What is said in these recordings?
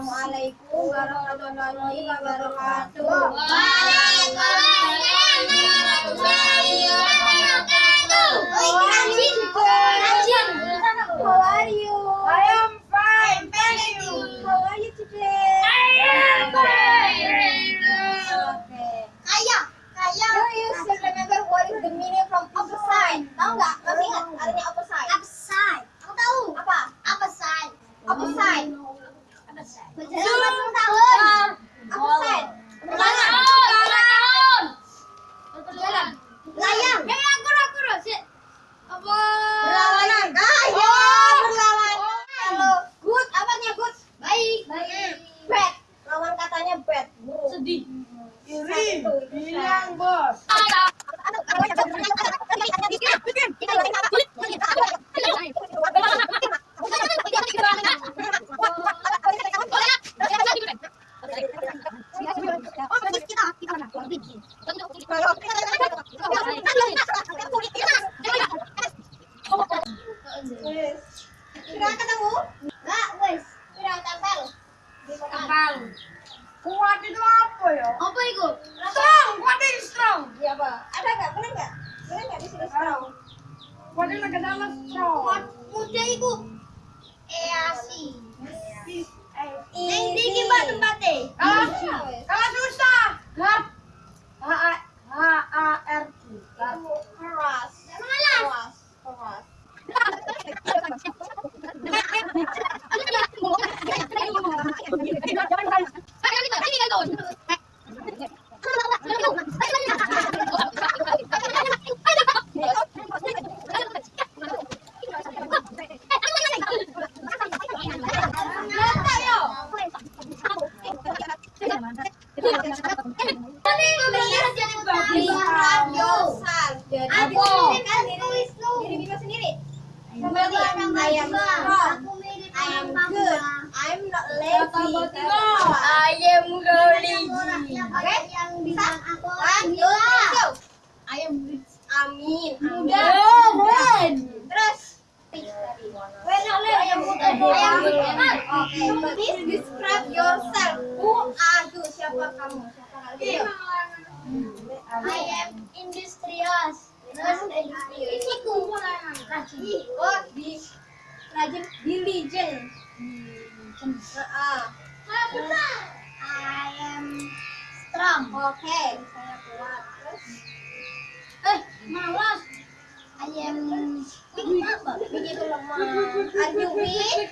Assalamualaikum warahmatullahi wabarakatuh. Waalaikumsalam warahmatullahi wabarakatuh. How are you? I am fine, thank you. How are you today? I am fine, thank you. Okay. Kaya, kaya. Do you still remember what is the meaning from opposite? Tahu nggak? Masih ingat artinya opposite? Upside. Aku tahu. Apa? Upside. Opposite. Berjalan 40 tahun. Opposite. Berjalan. Berjalan. Layang. Ya, ya, kurang, kurang. Sik. Apa? Berlawanan. Ah, ya, Oh. berlawanan. Kalau good, apanya good? Baik. Bad. Lawan katanya bad. Buruk. Sedih. Iri. Bilang bos. Kira ketemu? Enggak, wes. Kuat itu apa ya? Apa itu? Strong, kuat itu strong. Iya, Pak. Ada nggak? Benar nggak? Benar nggak di strong? Kuat itu ke dalam strong. Kuat muda itu. Easi. Neng di tempat tempatnya. Kalau Iya, wes. kalau susah, hard. H A H A R T. Keras. Keras. Keras. Describe yourself. Jadi Aku. diri Bima sendiri. Seperti I am strong. I am good. I'm not lazy. I am lazy. Oke? Bisa? One, two, three, go. I am rich. Amin. Muda. Amin. Terus. Well, not lazy. I am muda. I am good. Oke, please describe yourself. Who are you? Siapa kamu? Siapa kalian? I am industrious. Terus industrious. Ini ku. Rajin. Oh, di rajin diligent. Heeh. I am Oke, saya kuat. Terus Eh, malas. I am weak apa? begitu lemah. Weak?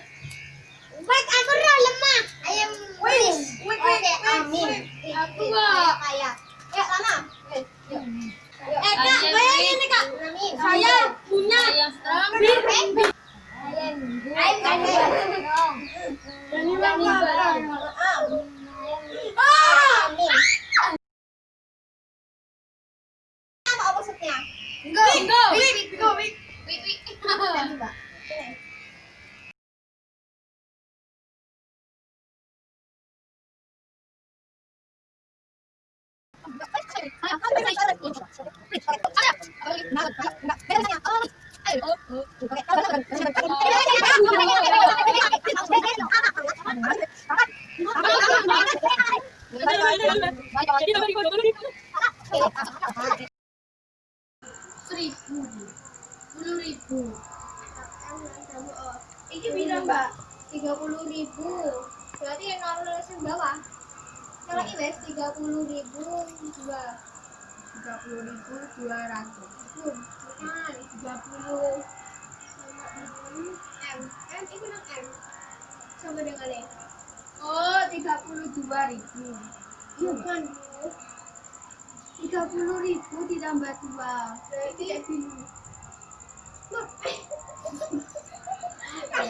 Baik, aku lemah. I am weak. Oke, amin. Aku Weak, nggak. Kaya. Ya, Lana. Eh, Kak, bayangin nih, Kak. Saya punya strong. Bir. I am good. I am strong. Berani banget. Ah! Amin. Apa opposite-nya? Go, go. Weak, go weak. Weak, weak. Tadi, Mbak. Sini. Seribu. Puluh ribu. Ini bilang mbak tiga puluh ribu berarti nol bawah kalau ini wes tiga puluh ribu dua Tiga puluh ribu dua ratus. tiga puluh m m itu nang m sama dengan ini Oh, tiga puluh dua ribu. bukan Bu. Tiga puluh ribu ditambah dua. berarti Loh,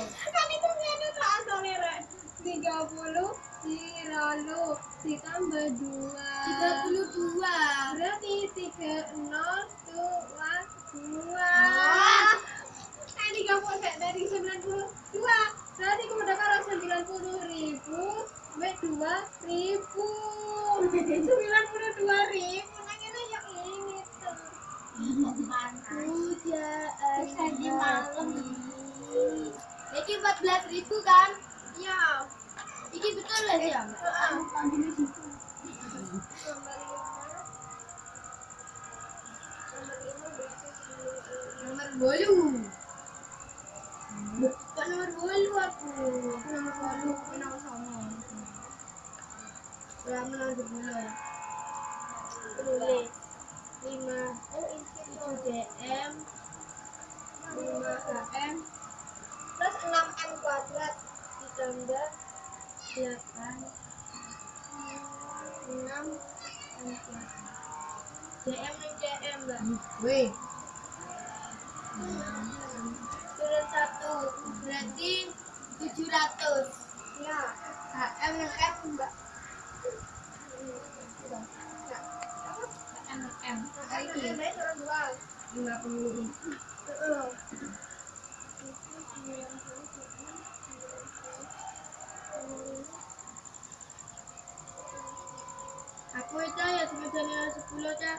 lalu ditambah dua. Tiga puluh dua. berarti tiga nol dua dua. Eh tiga puluh eh, dari sembilan puluh dua. Berarti kemudian kalau sembilan puluh ribu sampai dua ribu. Sembilan puluh dua ribu. Nah ini yang ini tuh. Pujaan Tadi malam. Jadi empat belas ribu kan? ya Iki betul di situ. Nomor bolu. Bukan nomor bolu aku. Nomor bolu, aku sama. Berapa nomor bolu? Tulis lima tujuh dm lima km plus enam m kuadrat ditambah delapan enam. M kuadrat dm dan dm mbak Wih. turun satu berarti tujuh ratus. Ya km dan f mbak. M M. ini turun dua Lima puluh. Aku itu ya sebenarnya Okay.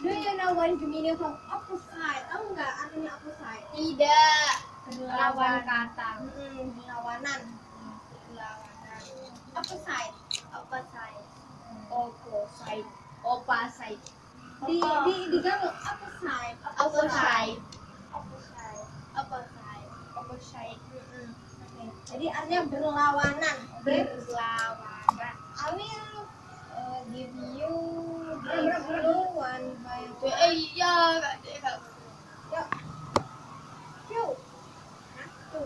Do you know what is the meaning of opposite? Tahu nggak artinya opposite? Tidak. Lawan kata. Mm-mm, berlawanan. Berlawanan. Opposite. Opposite. Opposite. Opposite. Di di di gaul opposite. Opposite. Opposite. Opposite. Opposite. Mm-mm. Oke. Jadi artinya berlawanan. Berlawanan. I will uh, give you give you one by one. Eh iya, kak dek kak. Yuk. Yuk. Satu.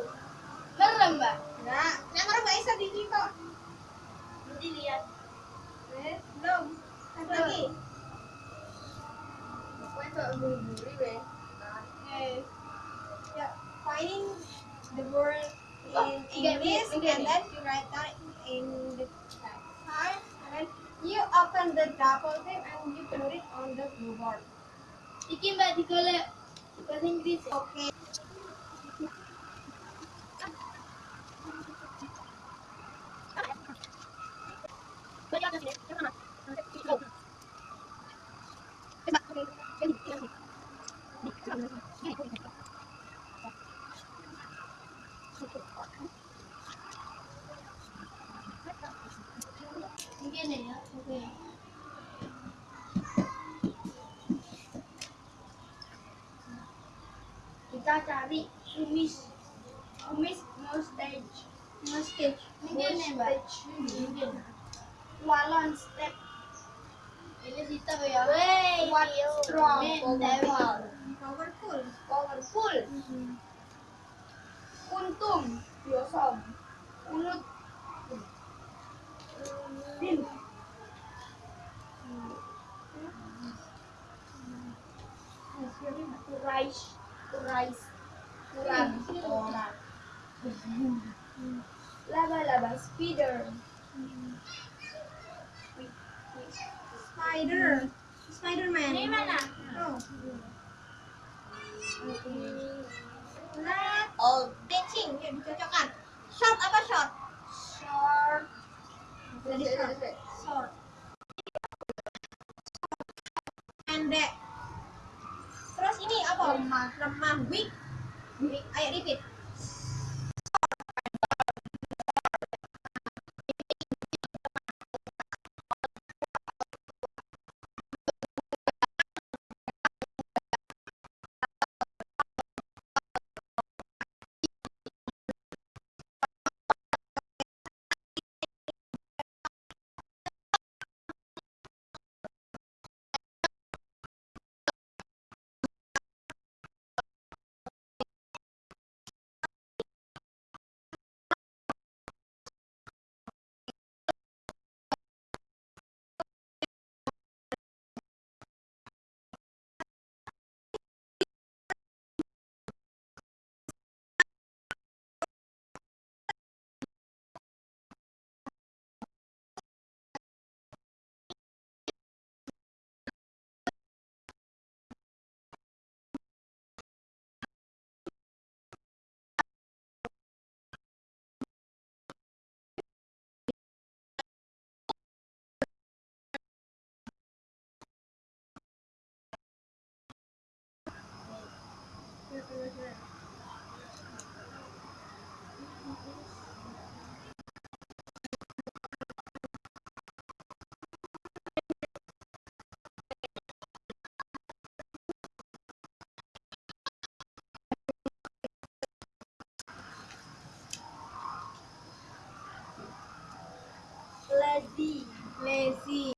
Merem mbak. Enggak, yang orang nggak bisa di kok. Nanti lihat. Belum. Satu lagi. Pokoknya. Oke. Ya, finding the word in English and then you write down in the and then you open the and you it on the. Oke. Mungkin ya. Oke. Kita cari kumis kumis mustache. Mustache. Mungkin ya. Mungkin. Walon step. Ini kita ya. Wey, What strong, powerful, Powerful. powerful. Untung, yosom. Ulut. Din. Rice, rice, kurag, kurag. Laba-laba, spider. Spider. Spider-Man. Hindi man ah. Oh. Wala. Oh, pitching. Chochokan. Short apa short? Short. Short. it be lazy.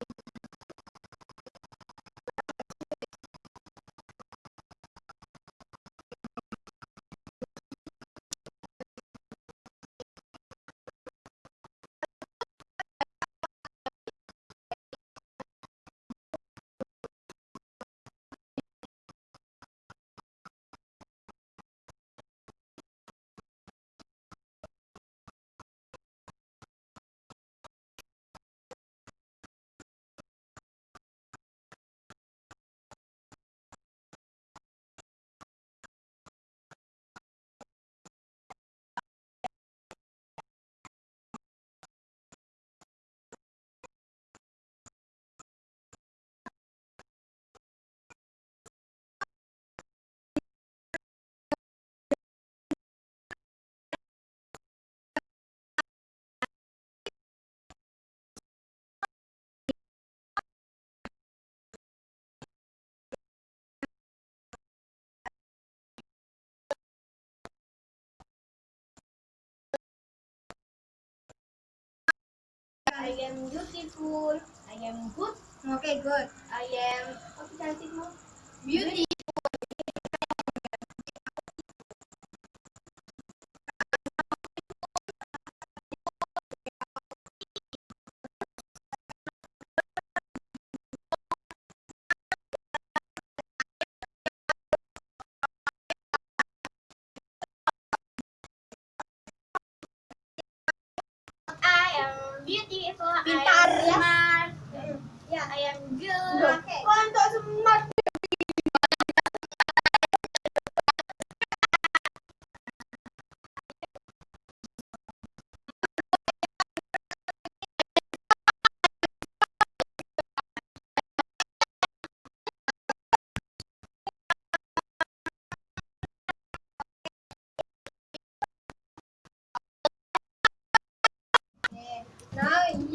I am beautiful. I am good. Okay, good. I am apa cantikmu? Beauty. I am beautiful. Pintar, I am ya. smart. Ya. I am good. Oke.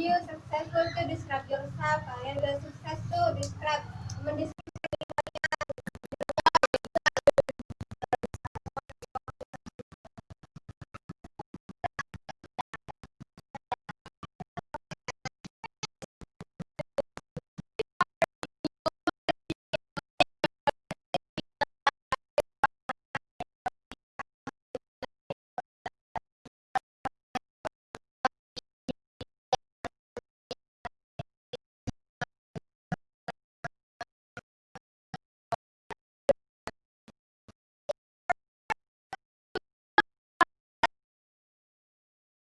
You successful to describe yourself. Udah sukses tuh describe mendeskripsikan